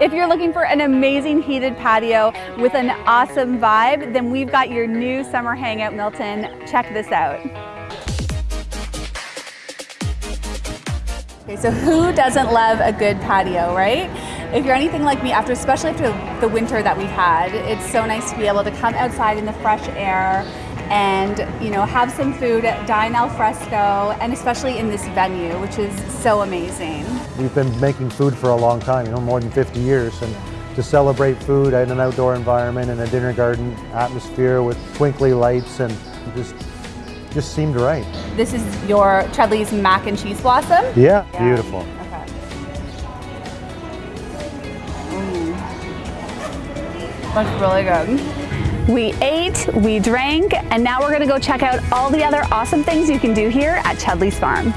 If you're looking for an amazing heated patio with an awesome vibe, then we've got your new summer hangout, Milton. Check this out. Okay, so who doesn't love a good patio, right? If you're anything like me, after especially after the winter that we've had, it's so nice to be able to come outside in the fresh air and you know have some food, dine al fresco, and especially in this venue, which is so amazing. We've been making food for a long time, you know, more than 50 years, and to celebrate food in an outdoor environment in a dinner garden atmosphere with twinkly lights and just just seemed right. This is your Chudleigh's mac and cheese blossom? Yeah, yeah. beautiful. Okay. Mm. Looks really good. We ate, we drank, and now we're gonna go check out all the other awesome things you can do here at Chudleigh's Farm.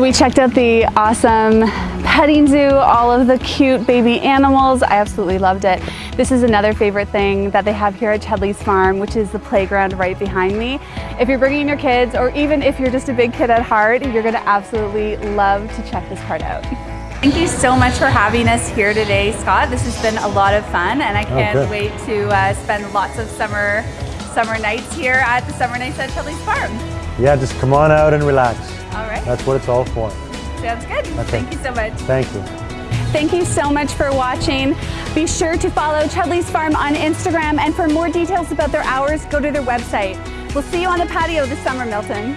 We checked out the awesome petting zoo, all of the cute baby animals. I absolutely loved it. This is another favorite thing that they have here at Chudleigh's Farm, which is the playground right behind me. If you're bringing your kids, or even if you're just a big kid at heart, you're gonna absolutely love to check this part out. Thank you so much for having us here today, Scott. This has been a lot of fun, and I can't oh, wait to uh, spend lots of summer summer nights here at the Summer Nights at Chudleigh's Farm. Yeah, just come on out and relax. All right. That's what it's all for. Sounds good. Okay. Thank you so much. Thank you. Thank you so much for watching. Be sure to follow Chudleigh's Farm on Instagram and for more details about their hours, go to their website. We'll see you on the patio this summer, Milton.